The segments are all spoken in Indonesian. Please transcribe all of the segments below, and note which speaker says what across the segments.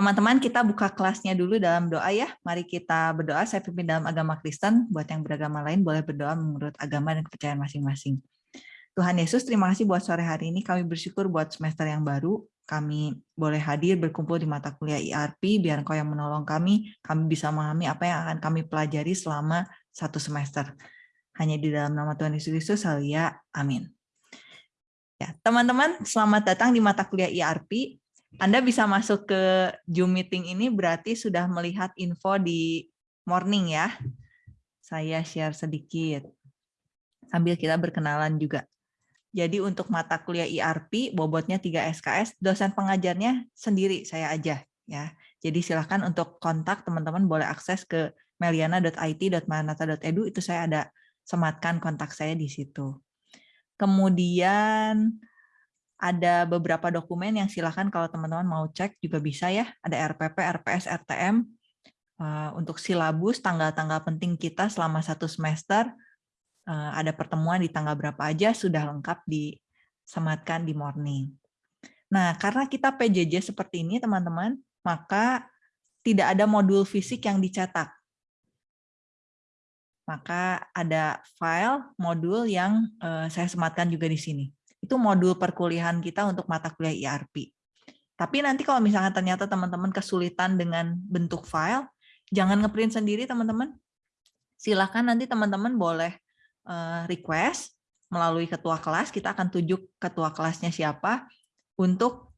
Speaker 1: Teman-teman kita buka kelasnya dulu dalam doa ya. Mari kita berdoa. Saya pimpin dalam agama Kristen. Buat yang beragama lain boleh berdoa menurut agama dan kepercayaan masing-masing. Tuhan Yesus, terima kasih buat sore hari ini. Kami bersyukur buat semester yang baru. Kami boleh hadir berkumpul di mata kuliah IRP. Biar Engkau yang menolong kami. Kami bisa memahami apa yang akan kami pelajari selama satu semester. Hanya di dalam nama Tuhan Yesus Kristus, ya. Amin. Ya, teman-teman, selamat datang di mata kuliah IRP. Anda bisa masuk ke Zoom meeting ini berarti sudah melihat info di morning ya. Saya share sedikit. Sambil kita berkenalan juga. Jadi untuk mata kuliah IRP bobotnya 3 SKS, dosen pengajarnya sendiri saya aja ya. Jadi silakan untuk kontak teman-teman boleh akses ke meliana.it.manata.edu itu saya ada sematkan kontak saya di situ. Kemudian ada beberapa dokumen yang silakan kalau teman-teman mau cek juga bisa ya. Ada RPP, RPS, RTM eh, untuk silabus, tanggal-tanggal penting kita selama satu semester. Eh, ada pertemuan di tanggal berapa aja sudah lengkap disematkan di morning. Nah, karena kita PJJ seperti ini, teman-teman, maka tidak ada modul fisik yang dicetak. Maka ada file modul yang eh, saya sematkan juga di sini itu modul perkuliahan kita untuk mata kuliah IRP. Tapi nanti kalau misalnya ternyata teman-teman kesulitan dengan bentuk file, jangan ngeprint sendiri teman-teman. Silahkan nanti teman-teman boleh eh, request melalui ketua kelas, kita akan tunjuk ketua kelasnya siapa untuk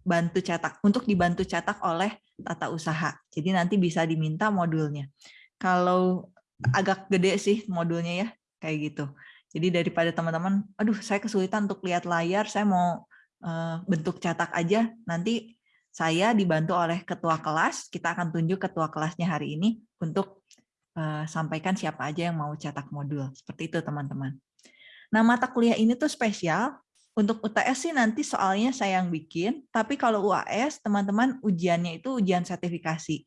Speaker 1: bantu cetak, untuk dibantu cetak oleh tata usaha. Jadi nanti bisa diminta modulnya. Kalau agak gede sih modulnya ya, kayak gitu. Jadi daripada teman-teman, aduh saya kesulitan untuk lihat layar, saya mau uh, bentuk cetak aja, nanti saya dibantu oleh ketua kelas, kita akan tunjuk ketua kelasnya hari ini untuk uh, sampaikan siapa aja yang mau cetak modul. Seperti itu teman-teman. Nah mata kuliah ini tuh spesial, untuk UTS sih nanti soalnya saya yang bikin, tapi kalau UAS teman-teman ujiannya itu ujian sertifikasi.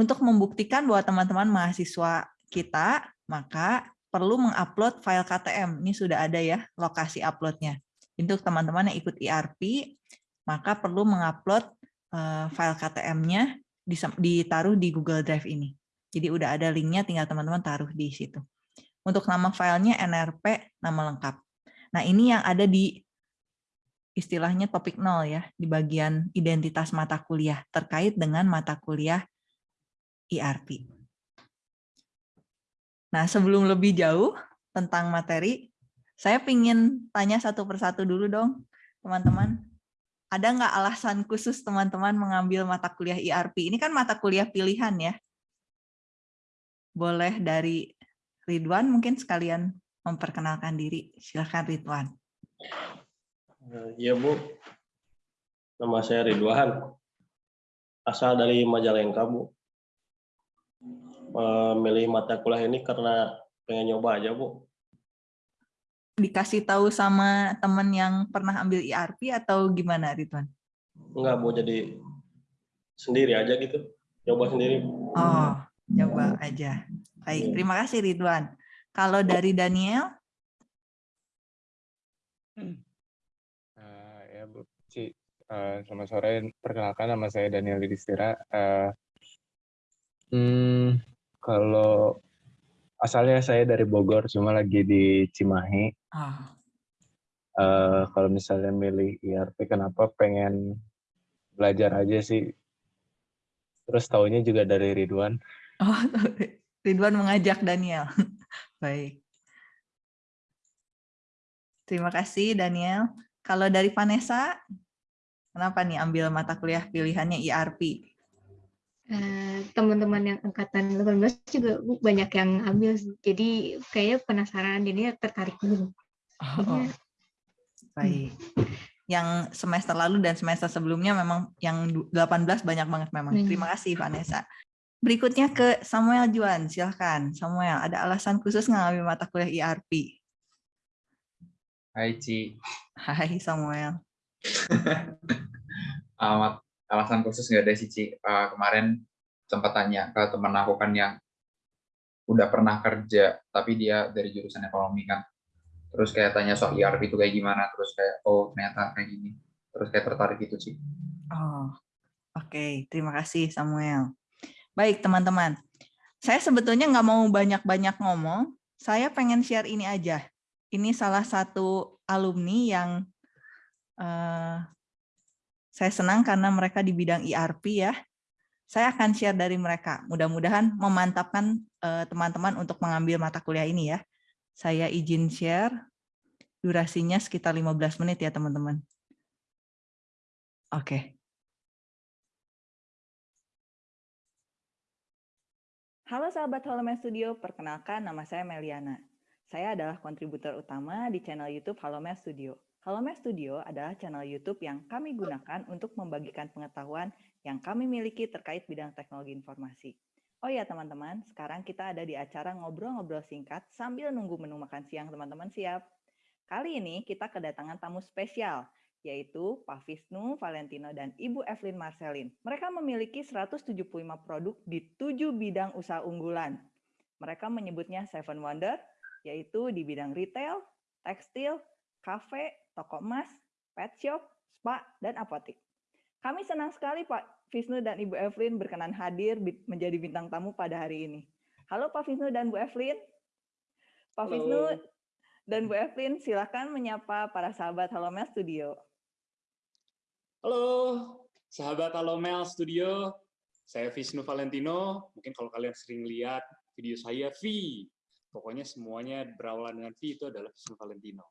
Speaker 1: Untuk membuktikan bahwa teman-teman mahasiswa kita, maka perlu mengupload file KTM. Ini sudah ada ya lokasi uploadnya. Untuk teman-teman yang ikut IRP, maka perlu mengupload eh, file KTM-nya ditaruh di Google Drive ini. Jadi udah ada linknya, tinggal teman-teman taruh di situ. Untuk nama filenya NRP, nama lengkap. Nah ini yang ada di istilahnya topik nol ya, di bagian identitas mata kuliah, terkait dengan mata kuliah IRP. Nah, sebelum lebih jauh tentang materi, saya ingin tanya satu persatu dulu dong, teman-teman. Ada nggak alasan khusus teman-teman mengambil mata kuliah IRP? Ini kan mata kuliah pilihan ya. Boleh dari Ridwan mungkin sekalian memperkenalkan diri. Silahkan Ridwan.
Speaker 2: Iya Bu, nama saya Ridwan. Asal dari Majalengka Bu memilih mata kuliah ini karena pengen nyoba aja, Bu.
Speaker 1: Dikasih tahu sama teman yang pernah ambil IRP atau gimana, Ridwan?
Speaker 2: Enggak, Bu. Jadi sendiri aja gitu. Nyoba sendiri.
Speaker 1: Oh, nyoba aja. Baik, iya. terima kasih Ridwan. Kalau dari Daniel?
Speaker 3: Uh, ya, Bu. Ci, uh, selamat sore. Perkenalkan nama saya Daniel Didistira. Uh, hmm, kalau asalnya saya dari Bogor, cuma lagi di Cimahi. Ah. Uh, kalau misalnya milih IRP, kenapa pengen belajar aja sih? Terus tahunya juga dari Ridwan.
Speaker 1: Oh, Ridwan mengajak Daniel. Baik. Terima kasih Daniel. Kalau dari Vanessa, kenapa nih ambil mata kuliah pilihannya IRP?
Speaker 4: Eh, teman-teman yang angkatan 18 juga banyak yang ambil jadi kayak penasaran jadi tertarik dulu.
Speaker 1: Oh, oh. Baik. Yang semester lalu dan semester sebelumnya memang yang 18 banyak banget memang. Hmm. Terima kasih Vanessa. Berikutnya ke Samuel Juan, silahkan. Samuel, ada alasan khusus ngambil mata kuliah IRP?
Speaker 5: Hai Ci.
Speaker 1: Hai Samuel.
Speaker 5: Amat alasan khusus nggak ada sih Ci. Uh, kemarin sempat tanya ke teman aku kan yang udah pernah kerja tapi dia dari jurusan ekonomi kan terus kayak tanya soal ERP itu kayak gimana terus kayak oh ternyata kayak gini terus kayak tertarik gitu sih
Speaker 1: oh Oke, terima kasih Samuel. Baik teman-teman, saya sebetulnya nggak mau banyak-banyak ngomong, saya pengen share ini aja. Ini salah satu alumni yang uh, saya senang karena mereka di bidang ERP ya. Saya akan share dari mereka. Mudah-mudahan memantapkan eh, teman-teman untuk mengambil mata kuliah ini ya. Saya izin share. Durasinya sekitar 15 menit ya teman-teman. Oke. Okay. Halo sahabat Halomen Studio, perkenalkan nama saya Meliana. Saya adalah kontributor utama di channel YouTube Halomen Studio. Halomen Studio adalah channel YouTube yang kami gunakan untuk membagikan pengetahuan yang kami miliki terkait bidang teknologi informasi. Oh ya teman-teman, sekarang kita ada di acara ngobrol-ngobrol singkat sambil nunggu menu makan siang teman-teman siap. Kali ini kita kedatangan tamu spesial, yaitu Pak Visnu Valentino dan Ibu Evelyn Marcelin. Mereka memiliki 175 produk di tujuh bidang usaha unggulan. Mereka menyebutnya Seven Wonder, yaitu di bidang retail, tekstil, kafe, toko emas, pet shop, spa, dan apotik. Kami senang sekali Pak Visnu dan Ibu Evelyn berkenan hadir menjadi bintang tamu pada hari ini. Halo Pak Visnu dan Bu Evelyn. Pak Halo. Visnu dan Bu Evelyn, silakan menyapa para sahabat Halomel Studio.
Speaker 6: Halo, sahabat Alomel Studio. Saya Visnu Valentino. Mungkin kalau kalian sering lihat video saya, V. Pokoknya semuanya berawal dengan V itu adalah Visnu Valentino.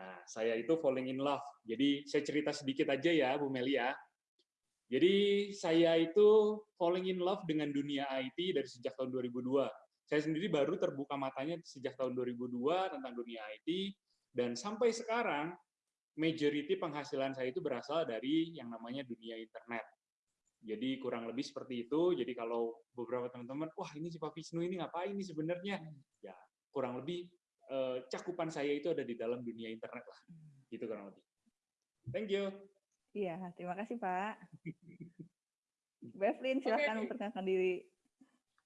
Speaker 6: Nah, saya itu falling in love. Jadi saya cerita sedikit aja ya, Bu Melia. Jadi saya itu falling in love dengan dunia IT dari sejak tahun 2002. Saya sendiri baru terbuka matanya sejak tahun 2002 tentang dunia IT, dan sampai sekarang majority penghasilan saya itu berasal dari yang namanya dunia internet. Jadi kurang lebih seperti itu. Jadi kalau beberapa teman-teman, wah ini si Pak Wisnu ini ngapain ini sebenarnya? Ya kurang lebih eh, cakupan saya itu ada di dalam dunia internet lah. Gitu kurang lebih. Thank you.
Speaker 1: Iya, terima kasih Pak. Bevlin, silahkan okay. memperkenalkan diri.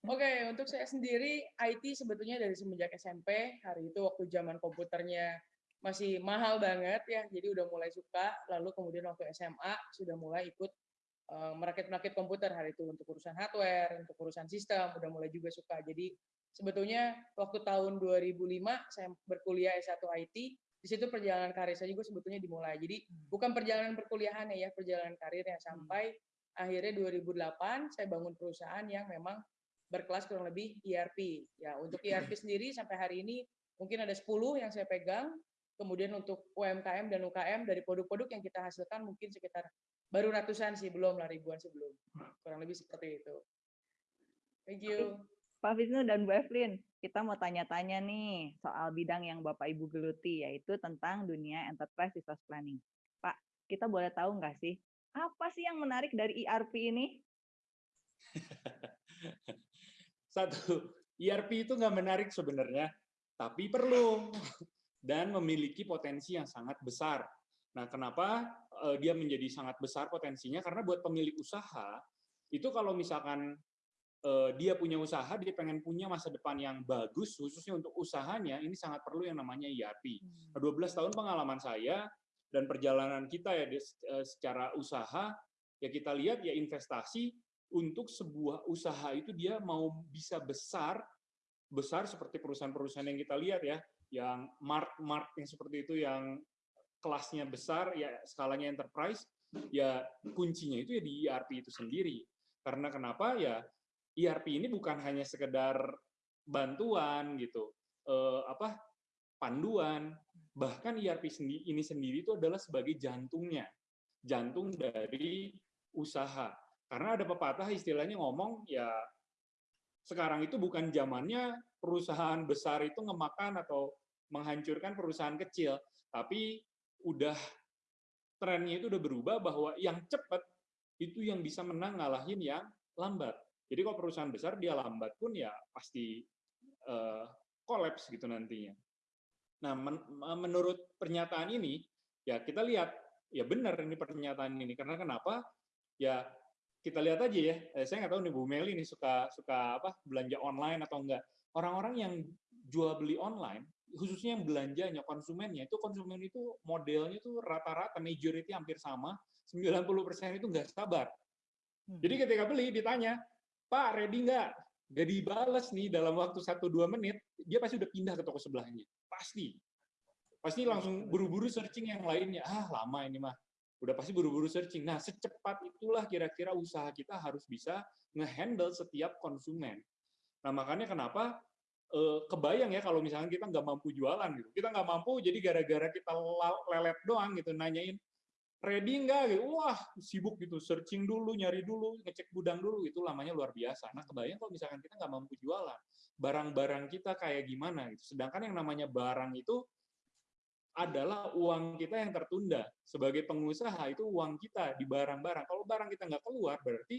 Speaker 7: Oke, okay, untuk saya sendiri, IT sebetulnya dari semenjak SMP, hari itu waktu zaman komputernya masih mahal banget ya, jadi udah mulai suka. Lalu kemudian waktu SMA sudah mulai ikut uh, merakit-merakit komputer hari itu untuk urusan hardware, untuk urusan sistem, udah mulai juga suka. Jadi sebetulnya waktu tahun 2005 saya berkuliah S1 IT, di situ perjalanan karir saya juga sebetulnya dimulai. Jadi hmm. bukan perjalanan perkuliahan ya, perjalanan karirnya sampai hmm. akhirnya 2008 saya bangun perusahaan yang memang berkelas kurang lebih ERP. Ya, untuk ERP sendiri sampai hari ini mungkin ada 10 yang saya pegang Kemudian untuk UMKM dan UKM dari produk-produk yang kita hasilkan mungkin sekitar baru ratusan sih, belum lah ribuan sebelum. Kurang lebih seperti itu. Thank you.
Speaker 1: Pak Wisnu dan Bu Evelyn, kita mau tanya-tanya nih soal bidang yang Bapak Ibu geluti, yaitu tentang dunia enterprise resource planning. Pak, kita boleh tahu nggak sih, apa sih yang menarik dari ERP ini?
Speaker 6: Satu, ERP itu nggak menarik sebenarnya, tapi perlu dan memiliki potensi yang sangat besar. Nah, kenapa uh, dia menjadi sangat besar potensinya? Karena buat pemilik usaha, itu kalau misalkan dia punya usaha, dia pengen punya masa depan yang bagus, khususnya untuk usahanya, ini sangat perlu yang namanya ERP. Nah, 12 tahun pengalaman saya dan perjalanan kita ya uh, secara usaha, ya kita lihat ya investasi untuk sebuah usaha itu dia mau bisa besar, besar seperti perusahaan-perusahaan yang kita lihat ya, yang mark-mark yang seperti itu yang kelasnya besar ya skalanya enterprise ya kuncinya itu ya di ERP itu sendiri. Karena kenapa? Ya ERP ini bukan hanya sekedar bantuan gitu eh, apa panduan. Bahkan ERP sendiri ini sendiri itu adalah sebagai jantungnya. Jantung dari usaha. Karena ada pepatah istilahnya ngomong ya sekarang itu bukan zamannya perusahaan besar itu ngemakan atau menghancurkan perusahaan kecil, tapi udah trennya itu udah berubah bahwa yang cepat itu yang bisa menang ngalahin yang lambat. Jadi kalau perusahaan besar dia lambat pun ya pasti uh, kolaps gitu nantinya. Nah, men menurut pernyataan ini ya kita lihat ya benar ini pernyataan ini karena kenapa? Ya kita lihat aja ya. Eh, saya nggak tahu nih Bu Meli ini suka suka apa belanja online atau enggak. Orang-orang yang jual beli online khususnya yang belanjanya, konsumennya, itu konsumen itu modelnya itu rata-rata majority hampir sama, 90% itu nggak sabar.
Speaker 1: Hmm.
Speaker 6: Jadi ketika beli ditanya, Pak ready nggak? Gak dibales nih dalam waktu 1-2 menit, dia pasti udah pindah ke toko sebelahnya. Pasti. Pasti langsung buru-buru searching yang lainnya. Ah lama ini mah. Udah pasti buru-buru searching. Nah secepat itulah kira-kira usaha kita harus bisa ngehandle setiap konsumen. Nah makanya kenapa eh, kebayang ya kalau misalnya kita nggak mampu jualan gitu. Kita nggak mampu jadi gara-gara kita lelet doang gitu nanyain ready nggak gitu. Wah, sibuk gitu, searching dulu, nyari dulu, ngecek gudang dulu, itu lamanya luar biasa. Nah, kebayang kalau misalkan kita nggak mampu jualan, barang-barang kita kayak gimana gitu. Sedangkan yang namanya barang itu adalah uang kita yang tertunda. Sebagai pengusaha itu uang kita di barang-barang. Kalau barang kita nggak keluar, berarti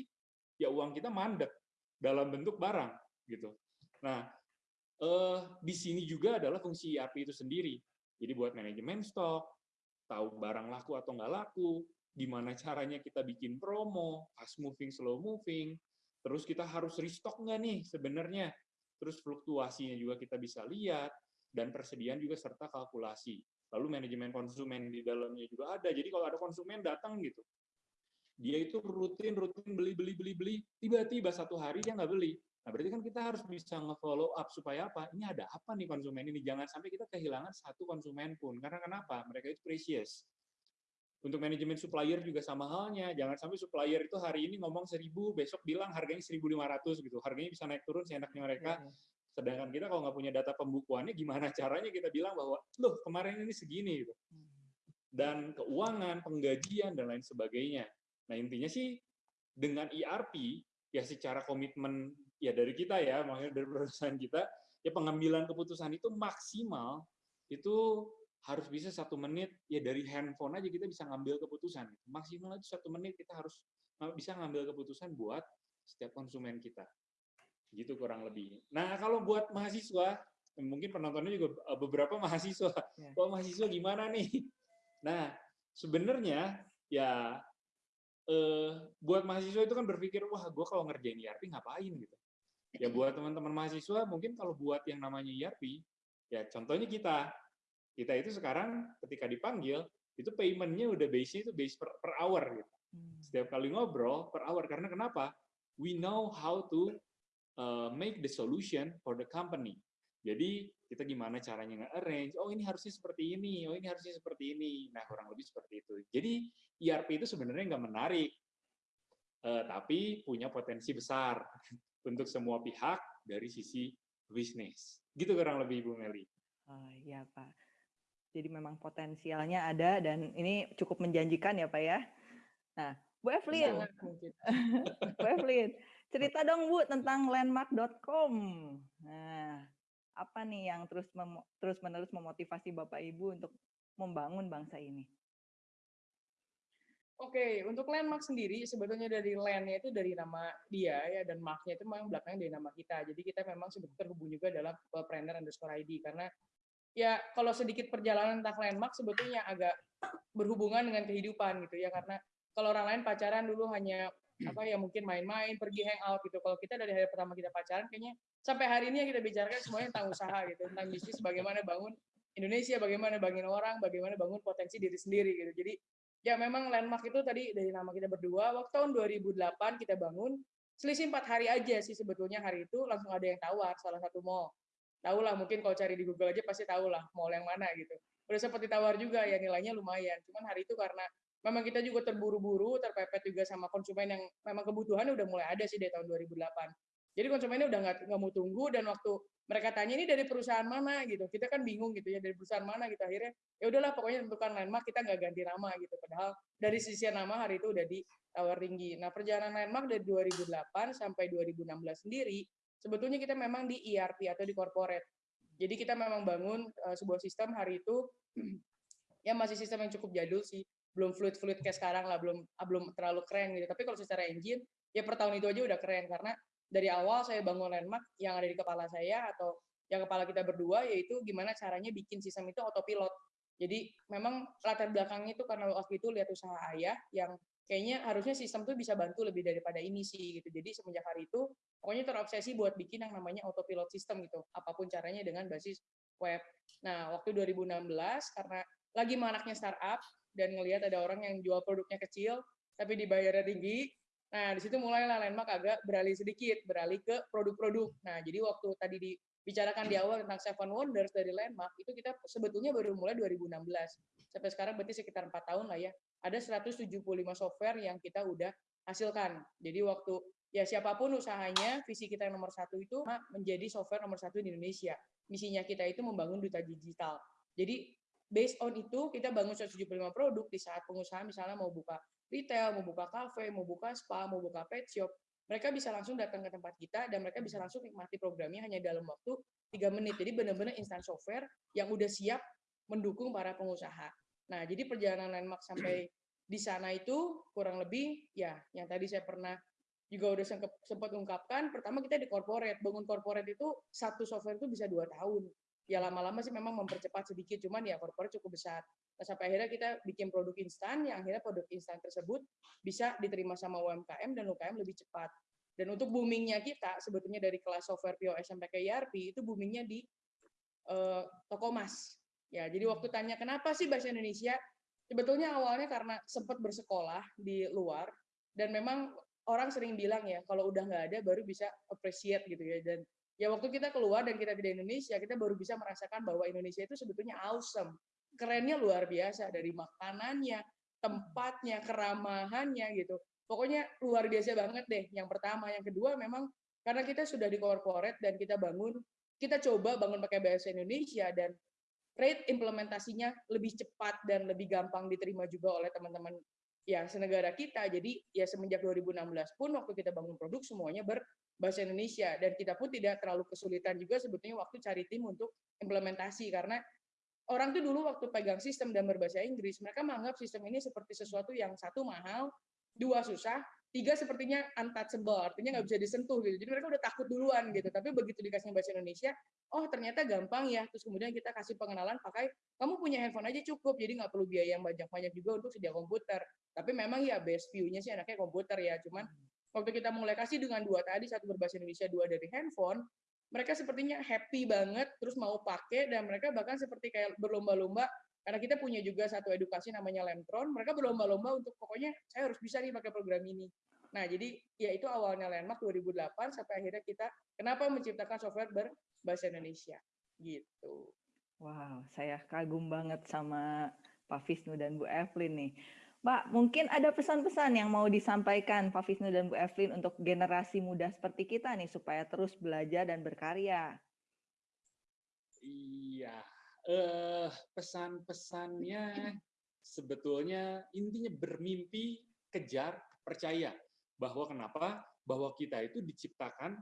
Speaker 6: ya uang kita mandek dalam bentuk barang gitu. Nah, eh, di sini juga adalah fungsi ERP itu sendiri. Jadi buat manajemen stok, tahu barang laku atau nggak laku, gimana caranya kita bikin promo, fast moving, slow moving, terus kita harus restock nggak nih sebenarnya, terus fluktuasinya juga kita bisa lihat, dan persediaan juga serta kalkulasi. Lalu manajemen konsumen di dalamnya juga ada. Jadi kalau ada konsumen datang gitu, dia itu rutin rutin beli beli beli beli, tiba-tiba satu hari dia nggak beli. Nah berarti kan kita harus bisa nge-follow up supaya apa? Ini ada apa nih konsumen ini? Jangan sampai kita kehilangan satu konsumen pun. Karena kenapa? Mereka itu precious. Untuk manajemen supplier juga sama halnya. Jangan sampai supplier itu hari ini ngomong 1000, besok bilang harganya 1500 gitu. Harganya bisa naik turun seenaknya mereka.
Speaker 1: Iya.
Speaker 6: Sedangkan kita kalau nggak punya data pembukuannya, gimana caranya kita bilang bahwa, loh kemarin ini segini gitu. Dan keuangan, penggajian, dan lain sebagainya. Nah intinya sih, dengan ERP, ya secara komitmen ya dari kita ya, makanya dari perusahaan kita, ya pengambilan keputusan itu maksimal itu harus bisa satu menit ya dari handphone aja kita bisa ngambil keputusan. Maksimal itu satu menit kita harus bisa ngambil keputusan buat setiap konsumen kita. Gitu kurang lebih. Nah kalau buat mahasiswa mungkin penontonnya juga eh, beberapa mahasiswa.
Speaker 1: Ya.
Speaker 6: kalau mahasiswa gimana nih? Nah sebenarnya ya eh, buat mahasiswa itu kan berpikir wah gue kalau ngerjain ERP ngapain? Gitu ya buat teman-teman mahasiswa mungkin kalau buat yang namanya ERP ya contohnya kita. Kita itu sekarang ketika dipanggil itu paymentnya udah base itu base per, per hour gitu.
Speaker 1: Hmm.
Speaker 6: setiap kali ngobrol per hour karena kenapa? We know how to uh, make the solution for the company. Jadi kita gimana caranya nge-arrange oh ini harusnya seperti ini oh ini harusnya seperti ini. Nah kurang lebih seperti itu. Jadi ERP itu sebenarnya nggak menarik eh, tapi punya potensi besar untuk semua pihak dari sisi bisnis. Gitu kurang lebih Bu Meli.
Speaker 1: Oh, iya Pak. Jadi memang potensialnya ada dan ini cukup menjanjikan ya Pak ya. Nah, Bu Evelyn,
Speaker 7: mungkin.
Speaker 1: Bu Evelyn, cerita dong Bu tentang landmark.com. Nah, apa nih yang terus mem- terus menerus memotivasi Bapak Ibu untuk membangun bangsa ini?
Speaker 7: Oke, untuk landmark sendiri sebetulnya dari land-nya itu dari nama dia ya dan mark-nya itu memang belakangnya dari nama kita. Jadi kita memang sudah terhubung juga dalam planner underscore ID karena ya kalau sedikit perjalanan tentang landmark sebetulnya agak berhubungan dengan kehidupan gitu ya. Karena kalau orang lain pacaran dulu hanya apa ya mungkin main-main pergi hangout gitu. Kalau kita dari hari pertama kita pacaran kayaknya sampai hari ini yang kita bicarakan semuanya tentang usaha gitu tentang bisnis bagaimana bangun Indonesia bagaimana bangun orang bagaimana bangun potensi diri sendiri gitu. Jadi ya memang landmark itu tadi dari nama kita berdua. Waktu tahun 2008 kita bangun selisih empat hari aja sih sebetulnya hari itu langsung ada yang tawar salah satu mall. Tahu lah mungkin kalau cari di Google aja pasti tahu lah mall yang mana gitu. Udah sempat ditawar juga ya nilainya lumayan. Cuman hari itu karena memang kita juga terburu-buru terpepet juga sama konsumen yang memang kebutuhan udah mulai ada sih dari tahun 2008 jadi konsumennya udah nggak nggak mau tunggu dan waktu mereka tanya ini dari perusahaan mana? Gitu. Kita kan bingung gitu ya dari perusahaan mana gitu. Akhirnya ya udahlah pokoknya tentukan landmark kita nggak ganti nama gitu. Padahal dari sisi nama hari itu udah di tawar tinggi. Nah perjalanan landmark dari 2008 sampai 2016 sendiri sebetulnya kita memang di ERP atau di corporate. Jadi kita memang bangun uh, sebuah sistem hari itu ya masih sistem yang cukup jadul sih. Belum fluid fluid kayak sekarang lah belum belum terlalu keren gitu. Tapi kalau secara engine ya per tahun itu aja udah keren. Karena dari awal saya bangun landmark yang ada di kepala saya atau yang kepala kita berdua yaitu gimana caranya bikin sistem itu autopilot. Jadi memang latar belakangnya itu karena waktu itu lihat usaha ayah yang kayaknya harusnya sistem tuh bisa bantu lebih daripada ini sih gitu. Jadi semenjak hari itu pokoknya terobsesi buat bikin yang namanya autopilot system gitu. Apa pun caranya dengan basis web. Nah waktu 2016 karena lagi manaknya startup dan ngelihat ada orang yang jual produknya kecil tapi dibayarnya tinggi Nah, di situ mulailah Landmark agak beralih sedikit, beralih ke produk-produk. Nah, jadi waktu tadi dibicarakan di awal tentang Seven Wonders dari Landmark, itu kita sebetulnya baru mulai 2016. Sampai sekarang berarti sekitar empat tahun lah ya. Ada 175 software yang kita udah hasilkan. Jadi waktu ya siapa pun usahanya, visi kita yang nomor satu itu menjadi software nomor satu di Indonesia. Misinya kita itu membangun duta digital. Jadi based on itu kita bangun 175 produk di saat pengusaha misalnya mau buka retail, mau buka kafe, mau buka spa, mau buka pet shop, mereka bisa langsung datang ke tempat kita dan mereka bisa langsung nikmati programnya hanya dalam waktu tiga menit. Jadi benar-benar instant software yang udah siap mendukung para pengusaha. Nah, jadi perjalanan landmark sampai di sana itu kurang lebih ya yang tadi saya pernah juga udah sempat ungkapkan pertama kita di corporate bangun corporate itu satu software itu bisa dua tahun ya lama-lama sih memang mempercepat sedikit cuman ya corporate cukup besar sampai akhirnya kita bikin produk instan yang akhirnya produk instan tersebut bisa diterima sama UMKM dan UMKM lebih cepat. Dan untuk boomingnya kita sebetulnya dari kelas software POS sampai ke ERP itu boomingnya di uh, toko mas ya jadi waktu tanya kenapa sih bahasa Indonesia? Sebetulnya awalnya karena sempat bersekolah di luar dan memang orang sering bilang ya kalau udah nggak ada baru bisa appreciate gitu ya. Dan ya waktu kita keluar dan kita di Indonesia kita baru bisa merasakan bahwa Indonesia itu sebetulnya awesome kerennya luar biasa dari makanannya tempatnya keramahannya gitu. Pokoknya luar biasa banget deh yang pertama. Yang kedua memang karena kita sudah di corporate dan kita bangun kita coba bangun pakai bahasa Indonesia dan rate implementasinya lebih cepat dan lebih gampang diterima juga oleh teman-teman ya senegara kita. Jadi ya semenjak 2016 pun waktu kita bangun produk semuanya berbahasa Indonesia. Dan kita pun tidak terlalu kesulitan juga sebetulnya waktu cari tim untuk implementasi karena orang tuh dulu waktu pegang sistem dan berbahasa Inggris mereka menganggap sistem ini seperti sesuatu yang satu mahal, dua susah, tiga sepertinya untouchable, artinya nggak bisa disentuh gitu. Jadi mereka udah takut duluan gitu. Tapi begitu dikasih bahasa Indonesia, oh ternyata gampang ya. Terus kemudian kita kasih pengenalan pakai, kamu punya handphone aja cukup, jadi nggak perlu biaya yang banyak-banyak juga untuk sedia komputer. Tapi memang ya best view-nya sih anaknya komputer ya. Cuman waktu kita mulai kasih dengan dua tadi, satu berbahasa Indonesia, dua dari handphone, mereka sepertinya happy banget, terus mau pakai, dan mereka bahkan seperti kayak berlomba-lomba karena kita punya juga satu edukasi namanya Lemtron, mereka berlomba-lomba untuk pokoknya saya harus bisa nih pakai program ini. Nah, jadi ya itu awalnya Landmark 2008 sampai akhirnya kita kenapa menciptakan software berbahasa Indonesia gitu.
Speaker 1: Wow, saya kagum banget sama Pak Visnu dan Bu Evelyn nih. Pak, mungkin ada pesan-pesan yang mau disampaikan Pak Visnu dan Bu Evelyn untuk generasi muda seperti kita nih supaya terus belajar dan berkarya.
Speaker 6: Iya, uh, pesan-pesannya sebetulnya intinya bermimpi, kejar, percaya bahwa kenapa? Bahwa kita itu diciptakan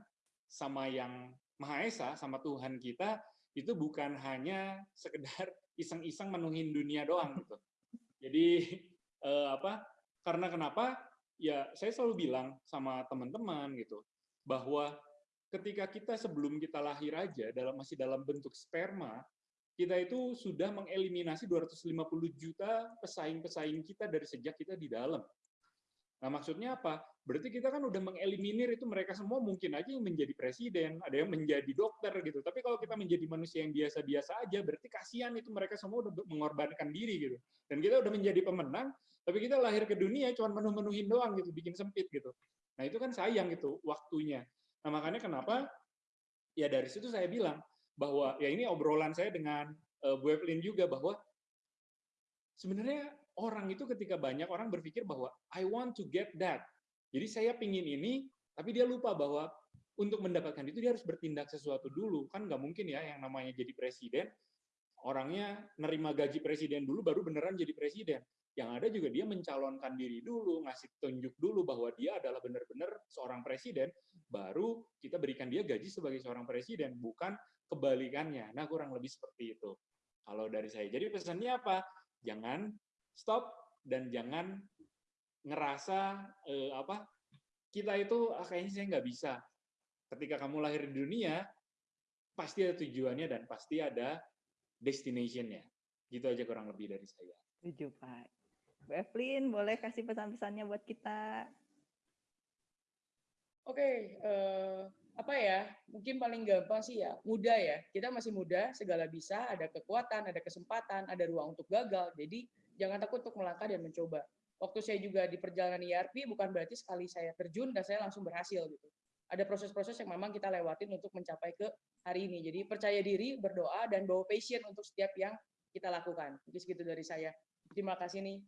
Speaker 6: sama yang Maha Esa, sama Tuhan kita itu bukan hanya sekedar iseng-iseng menuhin dunia doang gitu. Jadi eh, apa? Karena kenapa? Ya saya selalu bilang sama teman-teman gitu bahwa ketika kita sebelum kita lahir aja dalam masih dalam bentuk sperma kita itu sudah mengeliminasi 250 juta pesaing-pesaing kita dari sejak kita di dalam. Nah, maksudnya apa? Berarti kita kan udah mengeliminir itu mereka semua mungkin aja yang menjadi presiden, ada yang menjadi dokter gitu. Tapi kalau kita menjadi manusia yang biasa-biasa aja, berarti kasihan itu mereka semua udah mengorbankan diri gitu. Dan kita udah menjadi pemenang, tapi kita lahir ke dunia cuma menuh-menuhin doang gitu, bikin sempit gitu. Nah, itu kan sayang gitu waktunya. Nah, makanya kenapa ya dari situ saya bilang, bahwa ya ini obrolan saya dengan uh, Bu Evelyn juga bahwa sebenarnya orang itu ketika banyak orang berpikir bahwa I want to get that. Jadi saya pingin ini, tapi dia lupa bahwa untuk mendapatkan itu dia harus bertindak sesuatu dulu. Kan nggak mungkin ya yang namanya jadi presiden, orangnya nerima gaji presiden dulu baru beneran jadi presiden. Yang ada juga dia mencalonkan diri dulu, ngasih tunjuk dulu bahwa dia adalah benar-benar seorang presiden, baru kita berikan dia gaji sebagai seorang presiden, bukan kebalikannya. Nah, kurang lebih seperti itu. Kalau dari saya. Jadi pesannya apa? Jangan stop dan jangan ngerasa eh, apa kita itu ah, kayaknya saya nggak bisa. Ketika kamu lahir di dunia, pasti ada tujuannya dan pasti ada destination-nya. Gitu aja kurang lebih dari saya.
Speaker 1: Setuju, Pak. Bu Evelyn, boleh kasih pesan-pesannya buat kita?
Speaker 7: Oke, okay, uh, eh, apa ya mungkin paling gampang sih ya muda ya kita masih muda segala bisa ada kekuatan ada kesempatan ada ruang untuk gagal jadi jangan takut untuk melangkah dan mencoba waktu saya juga di perjalanan ERP bukan berarti sekali saya terjun dan saya langsung berhasil gitu. Ada proses-proses yang memang kita lewatin untuk mencapai ke hari ini. Jadi percaya diri, berdoa dan bawa passion untuk setiap yang kita lakukan. Jadi segitu dari saya. Terima kasih nih.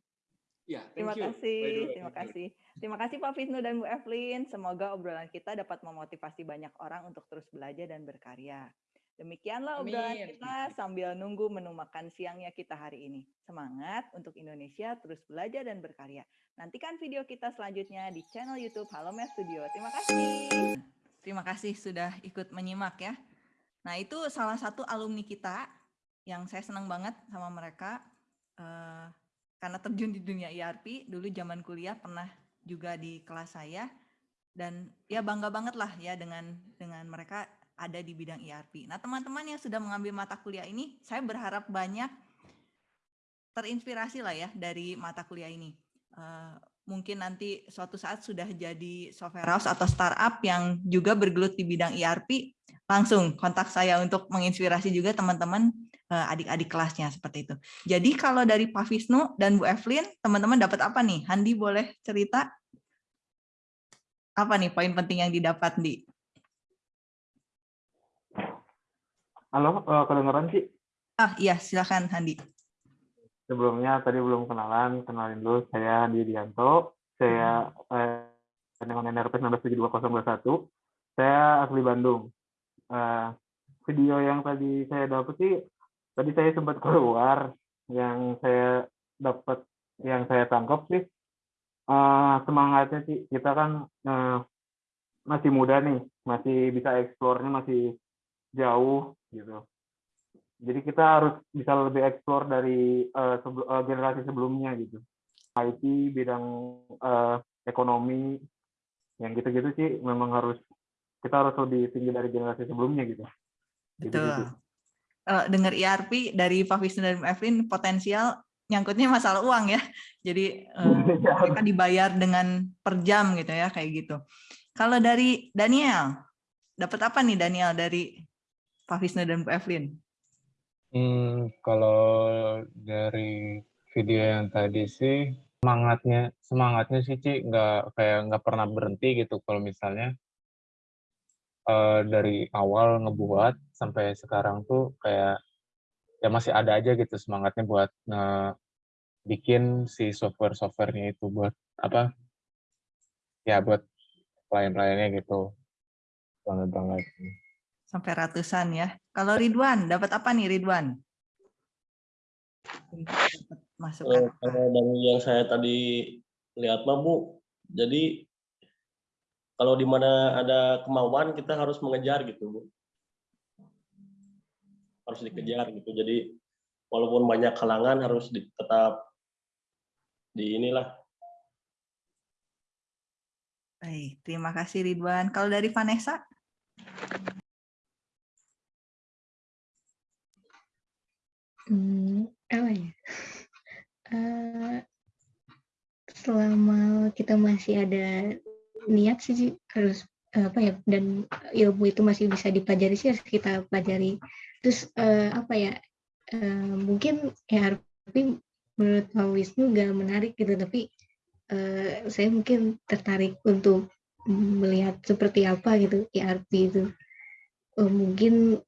Speaker 1: Ya, terima you. kasih, terima kasih. Terima kasih Pak Visnu dan Bu Evelyn. Semoga obrolan kita dapat memotivasi banyak orang untuk terus belajar dan berkarya. Demikianlah obrolan kita sambil nunggu menu makan siangnya kita hari ini. Semangat untuk Indonesia terus belajar dan berkarya. Nantikan video kita selanjutnya di channel YouTube Halo Mes Studio. Terima kasih. Terima kasih sudah ikut menyimak ya. Nah itu salah satu alumni kita yang saya senang banget sama mereka. Uh, karena terjun di dunia ERP dulu zaman kuliah pernah juga di kelas saya dan ya bangga banget lah ya dengan dengan mereka ada di bidang ERP. Nah teman-teman yang sudah mengambil mata kuliah ini, saya berharap banyak terinspirasi lah ya dari mata kuliah ini. Uh, mungkin nanti suatu saat sudah jadi software house atau startup yang juga bergelut di bidang ERP, langsung kontak saya untuk menginspirasi juga teman-teman Eh, adik-adik kelasnya seperti itu. Jadi kalau dari Pak Visnu dan Bu Evelyn, teman-teman dapat apa nih? Handi boleh cerita apa nih poin penting yang didapat di?
Speaker 8: Halo, uh, kedengeran sih?
Speaker 1: Ah iya, silakan Handi.
Speaker 8: Sebelumnya tadi belum kenalan, kenalin dulu saya Handi Dianto. Saya hmm. eh, dengan NRP 197221. Saya asli Bandung. Uh, video yang tadi saya dapat sih tadi saya sempat keluar yang saya dapat yang saya tangkap sih uh, semangatnya sih kita kan uh, masih muda nih masih bisa eksplornya masih jauh gitu jadi kita harus bisa lebih eksplor dari uh, sebel, uh, generasi sebelumnya gitu IT bidang uh, ekonomi yang gitu-gitu sih memang harus kita harus lebih tinggi dari generasi sebelumnya gitu.
Speaker 1: Betul. Gitu -gitu dengar ERP dari Pak Wisnu dan Evelyn potensial nyangkutnya masalah uang ya. Jadi uh, mereka dibayar dengan per jam gitu ya kayak gitu. Kalau dari Daniel, dapat apa nih Daniel dari Pak Wisnu dan Bu Evelyn?
Speaker 3: Hmm, kalau dari video yang tadi sih semangatnya semangatnya sih Ci nggak kayak nggak pernah berhenti gitu. Kalau misalnya uh, dari awal ngebuat sampai sekarang tuh kayak ya masih ada aja gitu semangatnya buat nge bikin si software-softwarenya itu buat apa ya buat klien-kliennya gitu. Banget banget
Speaker 1: sampai ratusan ya. Kalau Ridwan dapat apa nih Ridwan?
Speaker 2: Masukan uh, dari yang saya tadi lihat mah Bu jadi kalau di mana ada kemauan kita harus mengejar gitu bu. Harus dikejar gitu. Jadi walaupun banyak halangan harus di, tetap di inilah.
Speaker 1: Baik terima kasih Ridwan. Kalau dari Vanessa
Speaker 4: hmm, apa ya? Uh, selama kita masih ada niat sih harus apa ya dan ilmu itu masih bisa dipelajari sih harus kita pelajari. Terus uh, apa ya uh, mungkin ya tapi menurut Pak Wisnu gak menarik gitu tapi uh, saya mungkin tertarik untuk melihat seperti apa gitu ERP itu. Uh, mungkin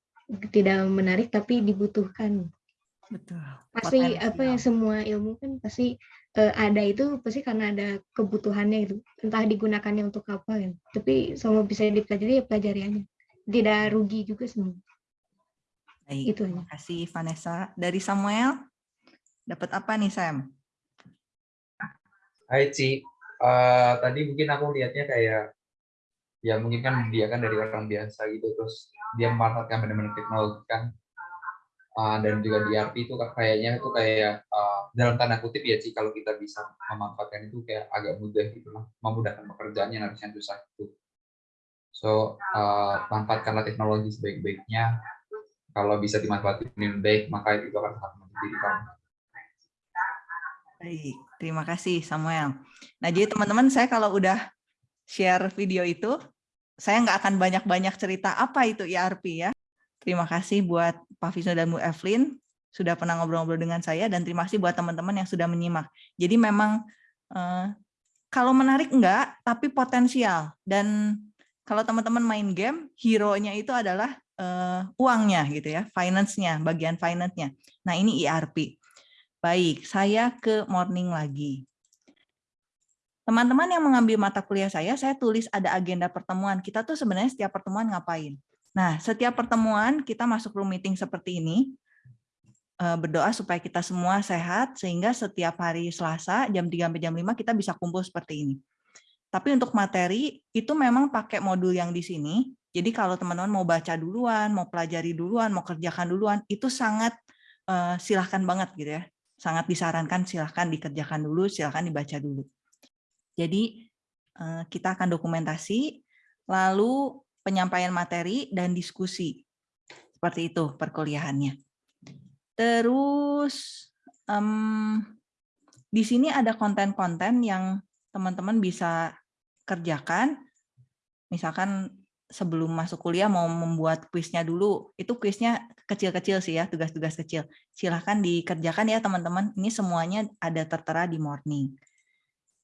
Speaker 4: tidak menarik tapi dibutuhkan
Speaker 1: betul
Speaker 4: pasti Potensial. apa ya semua ilmu kan pasti uh, ada itu pasti karena ada kebutuhannya itu entah digunakannya untuk apa kan tapi semua bisa dipelajari ya pelajari aja. Tidak rugi juga semua.
Speaker 1: Baik, itu terima kasih Vanessa. Dari Samuel dapat apa nih Sam?
Speaker 5: Hai Ci. Uh, tadi mungkin aku lihatnya kayak ya mungkin kan dia kan dari orang biasa gitu terus dia memanfaatkan benar-benar teknologi kan uh, dan juga di ERP itu kayaknya itu kayak uh, dalam tanda kutip ya sih kalau kita bisa memanfaatkan itu kayak agak mudah gitu lah memudahkan pekerjaan yang harusnya susah itu so uh, manfaatkanlah teknologi sebaik-baiknya. Kalau bisa dimanfaatkan dengan baik maka itu akan sangat membantu kamu.
Speaker 1: Baik terima kasih Samuel. Nah jadi teman-teman saya kalau udah share video itu saya nggak akan banyak-banyak cerita apa itu ERP ya Terima kasih buat Pak Visnu dan Bu Evelyn sudah pernah ngobrol-ngobrol dengan saya dan terima kasih buat teman-teman yang sudah menyimak. Jadi memang kalau menarik enggak, tapi potensial. Dan kalau teman-teman main game, hero-nya itu adalah uh, uangnya gitu ya, finance-nya, bagian finance-nya. Nah, ini ERP. Baik, saya ke morning lagi. Teman-teman yang mengambil mata kuliah saya, saya tulis ada agenda pertemuan. Kita tuh sebenarnya setiap pertemuan ngapain? Nah, setiap pertemuan kita masuk room meeting seperti ini, eh, berdoa supaya kita semua sehat, sehingga setiap hari Selasa jam 3 sampai jam 5 kita bisa kumpul seperti ini. Tapi untuk materi, itu memang pakai modul yang di sini. Jadi kalau teman-teman mau baca duluan, mau pelajari duluan, mau kerjakan duluan, itu sangat uh, silahkan banget gitu ya. Sangat disarankan silahkan dikerjakan dulu, silahkan dibaca dulu. Jadi uh, kita akan dokumentasi, lalu penyampaian materi dan diskusi. Seperti itu perkuliahannya. Terus um, di sini ada konten-konten yang teman-teman bisa kerjakan, misalkan sebelum masuk kuliah mau membuat kuisnya dulu, itu kuisnya kecil-kecil sih ya, tugas-tugas kecil. Silahkan dikerjakan ya teman-teman, ini semuanya ada tertera di morning.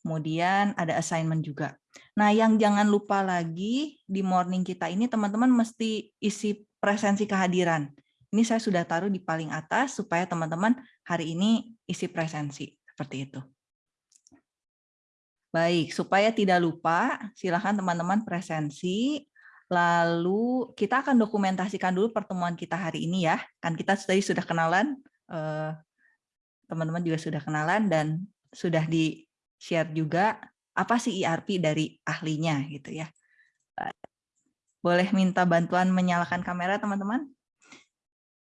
Speaker 1: Kemudian ada assignment juga. Nah yang jangan lupa lagi di morning kita ini teman-teman mesti isi presensi kehadiran. Ini saya sudah taruh di paling atas supaya teman-teman hari ini isi presensi, seperti itu. Baik, supaya tidak lupa, silakan teman-teman presensi. Lalu kita akan dokumentasikan dulu pertemuan kita hari ini ya. Kan kita tadi sudah kenalan, eh, teman-teman juga sudah kenalan dan sudah di-share juga apa sih ERP dari ahlinya gitu ya. Boleh minta bantuan menyalakan kamera teman-teman?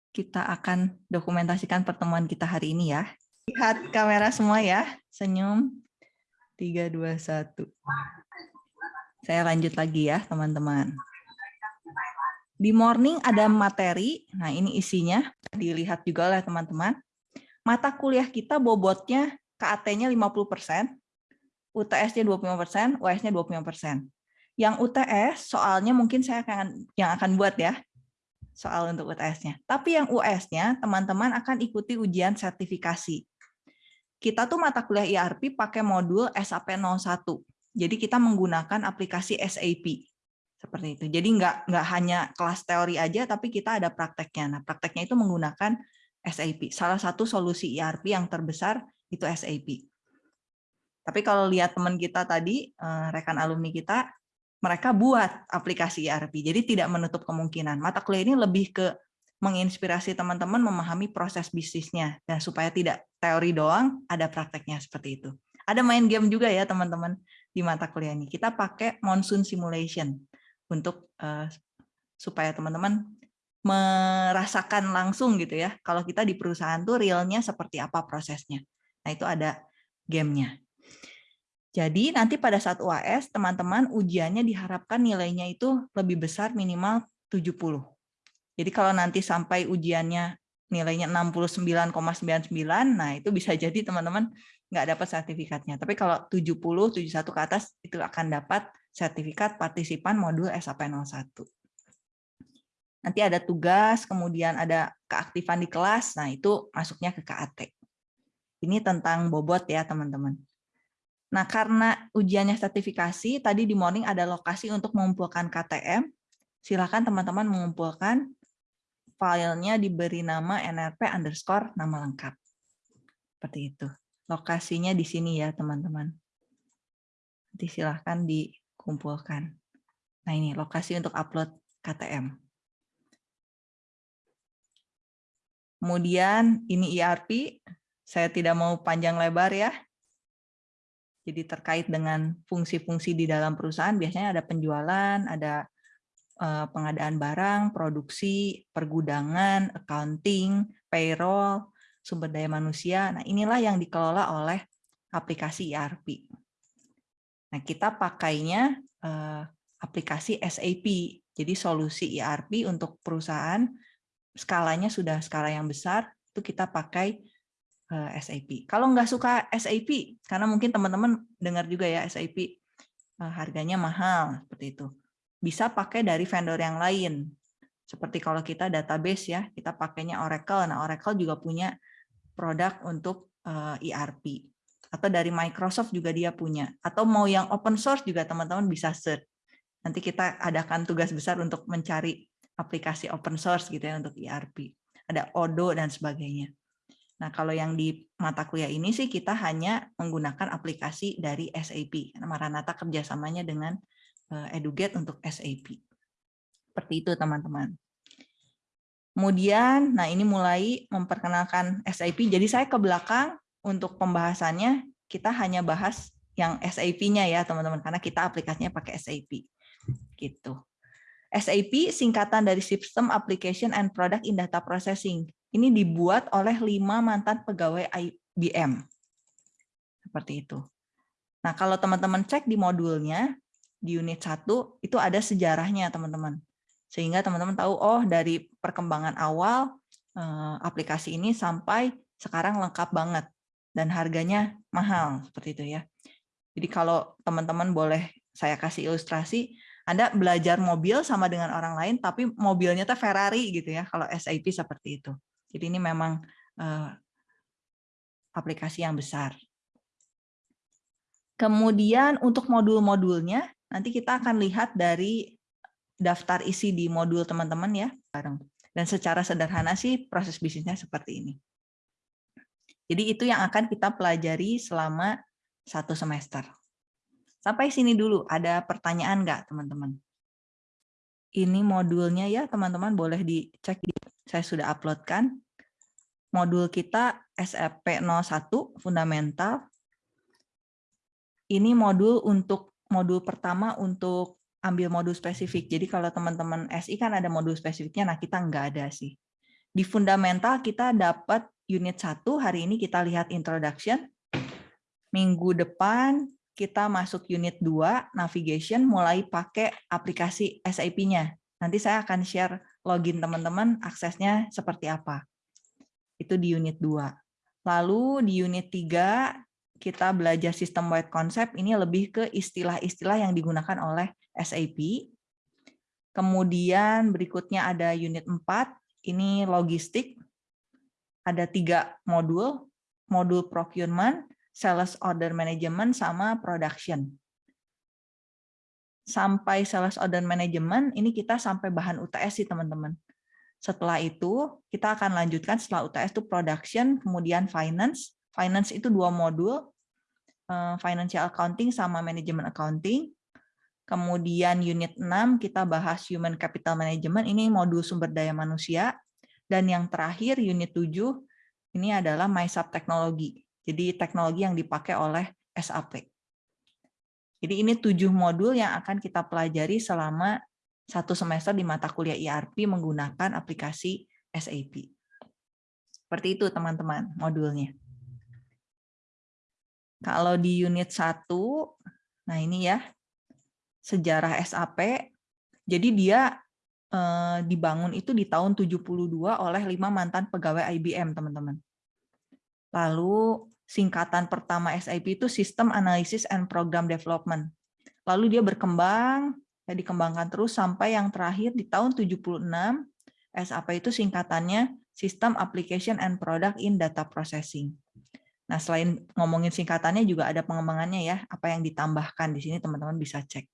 Speaker 1: Kita akan dokumentasikan pertemuan kita hari ini ya. Lihat kamera semua ya, senyum. 3, 2, 1. Saya lanjut lagi ya, teman-teman. Di morning ada materi, nah ini isinya, dilihat juga oleh teman-teman. Mata kuliah kita bobotnya KAT-nya 50%, UTS-nya 25%, US-nya 25%. Yang UTS soalnya mungkin saya akan yang akan buat ya, soal untuk UTS-nya. Tapi yang US-nya teman-teman akan ikuti ujian sertifikasi kita tuh mata kuliah ERP pakai modul SAP 01. Jadi kita menggunakan aplikasi SAP. Seperti itu. Jadi nggak nggak hanya kelas teori aja, tapi kita ada prakteknya. Nah, prakteknya itu menggunakan SAP. Salah satu solusi ERP yang terbesar itu SAP. Tapi kalau lihat teman kita tadi, eh, rekan alumni kita, mereka buat aplikasi ERP. Jadi tidak menutup kemungkinan. Mata kuliah ini lebih ke menginspirasi teman-teman memahami proses bisnisnya dan supaya tidak teori doang ada prakteknya seperti itu. Ada main game juga ya teman-teman di mata kuliah ini. Kita pakai monsoon simulation untuk uh, supaya teman-teman merasakan langsung gitu ya. Kalau kita di perusahaan tuh realnya seperti apa prosesnya. Nah, itu ada gamenya. Jadi nanti pada saat UAS teman-teman ujiannya diharapkan nilainya itu lebih besar minimal 70 jadi kalau nanti sampai ujiannya nilainya 69,99, nah itu bisa jadi teman-teman nggak dapat sertifikatnya. Tapi kalau 70, 71 ke atas itu akan dapat sertifikat partisipan modul SAP 01. Nanti ada tugas, kemudian ada keaktifan di kelas, nah itu masuknya ke KAT. Ini tentang bobot ya teman-teman. Nah karena ujiannya sertifikasi, tadi di morning ada lokasi untuk mengumpulkan KTM, silakan teman-teman mengumpulkan filenya diberi nama nrp underscore nama lengkap. Seperti itu. Lokasinya di sini ya, teman-teman. Nanti silahkan dikumpulkan. Nah ini lokasi untuk upload KTM. Kemudian ini ERP, saya tidak mau panjang lebar ya. Jadi terkait dengan fungsi-fungsi di dalam perusahaan, biasanya ada penjualan, ada Eh, pengadaan barang, produksi, pergudangan, accounting, payroll, sumber daya manusia. Nah, inilah yang dikelola oleh aplikasi ERP. Nah, kita pakainya eh, aplikasi SAP. Jadi solusi ERP untuk perusahaan skalanya sudah skala yang besar, itu kita pakai SAP. Kalau nggak suka SAP, karena mungkin teman-teman dengar juga ya SAP harganya mahal seperti itu bisa pakai dari vendor yang lain. Seperti kalau kita database ya, kita pakainya Oracle. Nah, Oracle juga punya produk untuk ERP. Eh, e atau dari Microsoft juga dia punya. Atau mau yang open source juga teman-teman bisa search. Nanti kita adakan tugas besar untuk mencari aplikasi open source gitu ya untuk ERP. Ada Odo dan sebagainya. Nah, kalau yang di mata kuliah ini sih kita hanya menggunakan aplikasi dari SAP. Maranata kerjasamanya dengan eh, Eduget untuk SAP. Seperti itu teman-teman. Kemudian, nah ini mulai memperkenalkan SAP. Jadi saya ke belakang untuk pembahasannya kita hanya bahas yang SAP-nya ya teman-teman, karena kita aplikasinya pakai SAP. Gitu. SAP singkatan dari System Application and Product in Data Processing. Ini dibuat oleh lima mantan pegawai IBM. Seperti itu. Nah, kalau teman-teman cek di modulnya, di unit 1, itu ada sejarahnya teman-teman sehingga teman-teman tahu oh dari perkembangan awal eh, aplikasi ini sampai sekarang lengkap banget dan harganya mahal seperti itu ya. Jadi kalau teman-teman boleh saya kasih ilustrasi, Anda belajar mobil sama dengan orang lain tapi mobilnya tuh Ferrari gitu ya kalau SAP seperti itu. Jadi ini memang eh, aplikasi yang besar. Kemudian untuk modul-modulnya nanti kita akan lihat dari daftar isi di modul teman-teman ya bareng. Dan secara sederhana sih proses bisnisnya seperti ini. Jadi itu yang akan kita pelajari selama satu semester. Sampai sini dulu, ada pertanyaan nggak teman-teman? Ini modulnya ya teman-teman boleh dicek, saya sudah uploadkan. Modul kita SFP 01 Fundamental. Ini modul untuk modul pertama untuk ambil modul spesifik. Jadi kalau teman-teman SI kan ada modul spesifiknya, nah kita nggak ada sih. Di fundamental kita dapat unit 1, hari ini kita lihat introduction. Minggu depan kita masuk unit 2, navigation, mulai pakai aplikasi SAP-nya. Nanti saya akan share login teman-teman, aksesnya seperti apa. Itu di unit 2. Lalu di unit 3, kita belajar sistem wide concept, ini lebih ke istilah-istilah yang digunakan oleh SAP. Kemudian berikutnya ada unit 4, ini logistik. Ada tiga modul, modul procurement, sales order management, sama production. Sampai sales order management, ini kita sampai bahan UTS sih teman-teman. Setelah itu, kita akan lanjutkan setelah UTS itu production, kemudian finance. Finance itu dua modul, eh, financial accounting sama management accounting. Kemudian unit 6 kita bahas Human Capital Management, ini modul sumber daya manusia. Dan yang terakhir unit 7 ini adalah MySub Teknologi. Jadi teknologi yang dipakai oleh SAP. Jadi ini tujuh modul yang akan kita pelajari selama satu semester di mata kuliah ERP menggunakan aplikasi SAP. Seperti itu teman-teman modulnya. Kalau di unit 1, nah ini ya, sejarah SAP. Jadi dia eh, dibangun itu di tahun 72 oleh lima mantan pegawai IBM, teman-teman. Lalu singkatan pertama SAP itu System Analysis and Program Development. Lalu dia berkembang, ya dikembangkan terus sampai yang terakhir di tahun 76, SAP itu singkatannya System Application and Product in Data Processing. Nah, selain ngomongin singkatannya juga ada pengembangannya ya, apa yang ditambahkan di sini teman-teman bisa cek.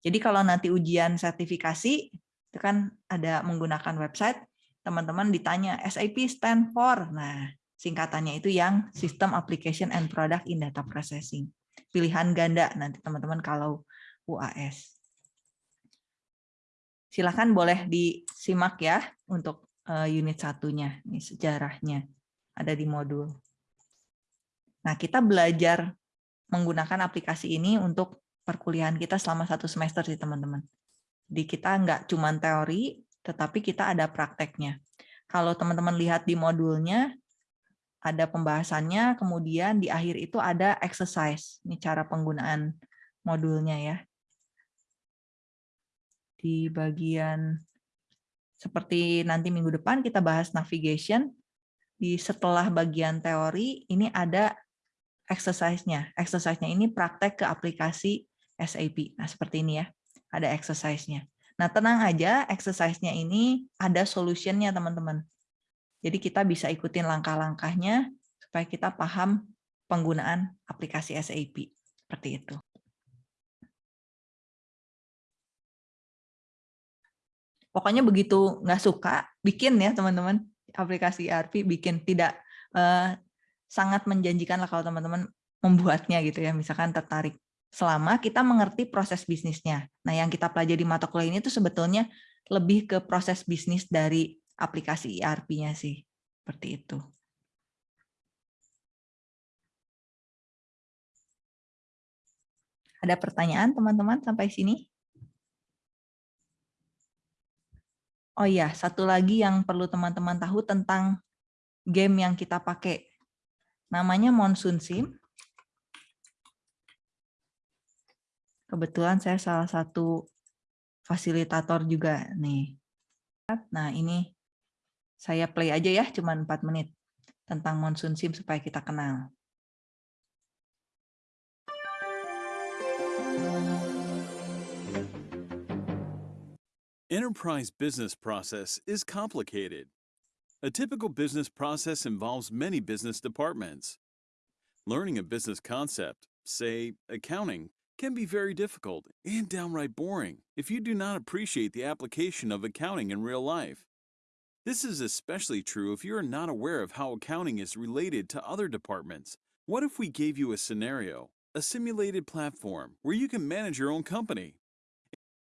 Speaker 1: Jadi kalau nanti ujian sertifikasi, itu kan ada menggunakan website, teman-teman ditanya SAP stand for, nah singkatannya itu yang System Application and Product in Data Processing. Pilihan ganda nanti teman-teman kalau UAS. Silakan boleh disimak ya untuk eh, unit satunya, ini sejarahnya ada di modul. Nah, kita belajar menggunakan aplikasi ini untuk perkuliahan kita selama satu semester sih teman-teman. Jadi kita nggak cuma teori, tetapi kita ada prakteknya. Kalau teman-teman lihat di modulnya, ada pembahasannya, kemudian di akhir itu ada exercise. Ini cara penggunaan modulnya ya. Di bagian seperti nanti minggu depan kita bahas navigation. Di setelah bagian teori, ini ada exercise-nya. Exercise-nya ini praktek ke aplikasi SAP. Nah, seperti ini ya, ada exercise-nya. Nah, tenang aja, exercise-nya ini ada solution-nya, teman-teman. Jadi kita bisa ikutin langkah-langkahnya supaya kita paham penggunaan aplikasi SAP. Seperti itu. Pokoknya begitu nggak suka, bikin ya teman-teman aplikasi ERP, bikin tidak eh, sangat menjanjikan lah kalau teman-teman membuatnya gitu ya, misalkan tertarik. Selama kita mengerti proses bisnisnya. Nah yang kita pelajari di mata kuliah ini tuh sebetulnya lebih ke proses bisnis dari aplikasi ERP-nya sih, seperti itu. Ada pertanyaan teman-teman sampai sini? Oh iya, satu lagi yang perlu teman-teman tahu tentang game yang kita pakai. Namanya Monsoon Sim. Kebetulan saya salah satu fasilitator juga nih. Nah ini saya play aja ya, cuma 4 menit tentang Monsoon Sim supaya kita kenal.
Speaker 9: Enterprise business process is complicated. A typical business process involves many business departments. Learning a business concept, say accounting, can be very difficult and downright boring if you do not appreciate the application of accounting in real life. This is especially true if you are not aware of how accounting is related to other departments. What if we gave you a scenario, a simulated platform where you can manage your own company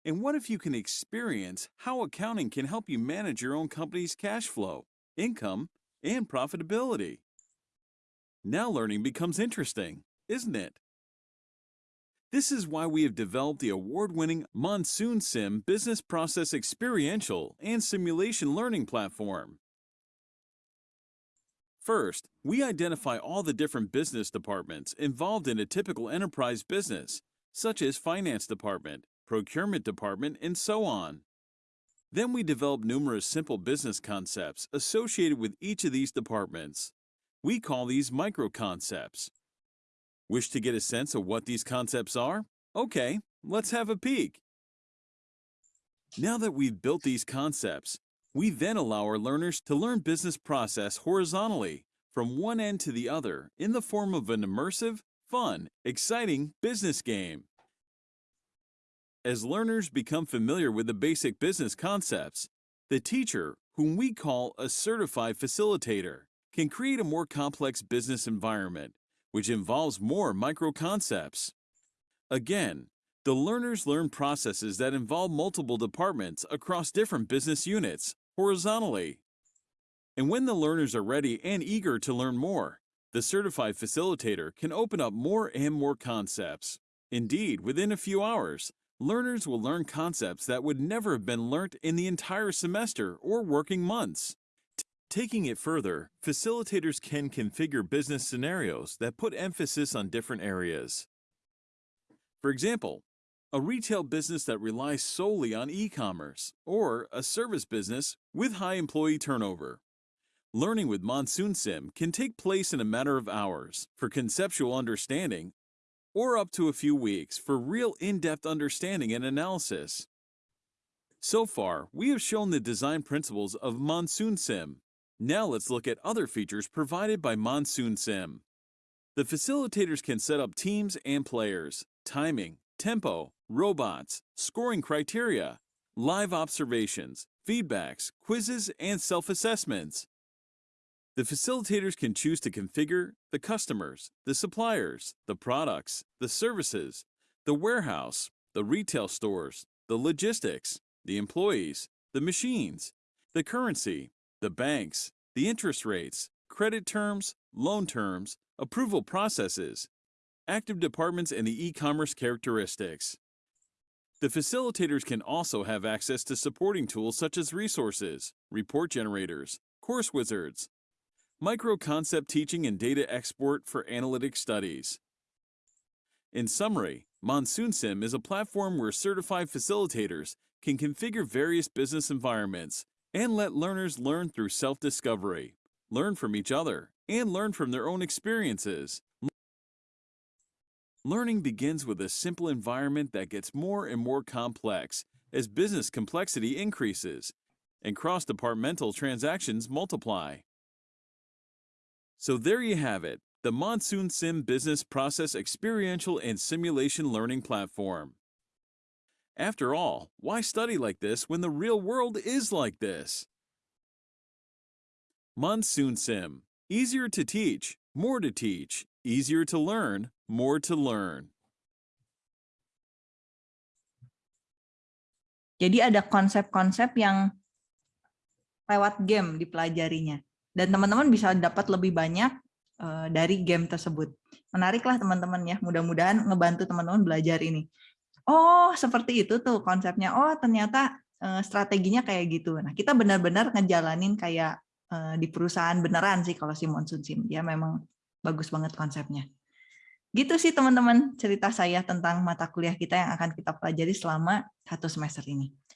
Speaker 9: and what if you can experience how accounting can help you manage your own company's cash flow, income, and profitability? Now learning becomes interesting, isn't it? This is why we have developed the award-winning Monsoon Sim Business Process Experiential and Simulation Learning Platform. First, we identify all the different business departments involved in a typical enterprise business, such as finance department, procurement department, and so on. Then we develop numerous simple business concepts associated with each of these departments. We call these micro-concepts. Wish to get a sense of what these concepts are? Okay, let's have a peek. Now that we've built these concepts, we then allow our learners to learn business process horizontally from one end to the other in the form of an immersive, fun, exciting business game. As learners become familiar with the basic business concepts, the teacher, whom we call a certified facilitator, can create a more complex business environment, which involves more micro-concepts. Again, the learners learn processes that involve multiple departments across different business units, horizontally. And when the learners are ready and eager to learn more, the certified facilitator can open up more and more concepts. Indeed, within a few hours, learners will learn concepts that would never have been learnt in the entire semester or working months. Taking it further, facilitators can configure business scenarios that put emphasis on different areas. For example, a retail business that relies solely on e-commerce, or a service business with high employee turnover. Learning with Monsoon Sim can take place in a matter of hours for conceptual understanding or up to a few weeks for real in-depth understanding and analysis. So far, we have shown the design principles of Monsoon Sim. Now let's look at other features provided by Monsoon Sim. The facilitators can set up teams and players, timing, tempo, robots, scoring criteria, live observations, feedbacks, quizzes, and self-assessments. The facilitators can choose to configure the customers, the suppliers, the products, the services, the warehouse, the retail stores, the logistics, the employees, the machines, the currency, the banks, the interest rates, credit terms, loan terms, approval processes, active departments, and the e-commerce characteristics. The facilitators can also have access to supporting tools such as resources, report generators, course wizards, micro-concept teaching and data export for analytic studies. In summary, Monsoon Sim is a platform where certified facilitators can configure various business environments and let learners learn through self-discovery, learn from each other, and learn from their own experiences. Learning begins with a simple environment that gets more and more complex as business complexity increases and cross-departmental transactions multiply. So there you have it, the Monsoon Sim Business Process Experiential and Simulation Learning Platform. After all, why study like this when the real world is like this? Monsoon Sim. Easier to teach, more to teach, easier to learn, more to learn.
Speaker 1: Jadi ada konsep-konsep yang lewat game dipelajarinya. Dan teman-teman bisa dapat lebih banyak uh, dari game tersebut. Menariklah teman-teman ya, mudah-mudahan ngebantu teman-teman belajar ini. Oh, seperti itu tuh konsepnya. Oh, ternyata uh, strateginya kayak gitu. Nah, kita benar-benar ngejalanin kayak uh, di perusahaan beneran sih kalau si Monsoon Sim. Dia memang bagus banget konsepnya. Gitu sih teman-teman cerita saya tentang mata kuliah kita yang akan kita pelajari selama satu semester ini.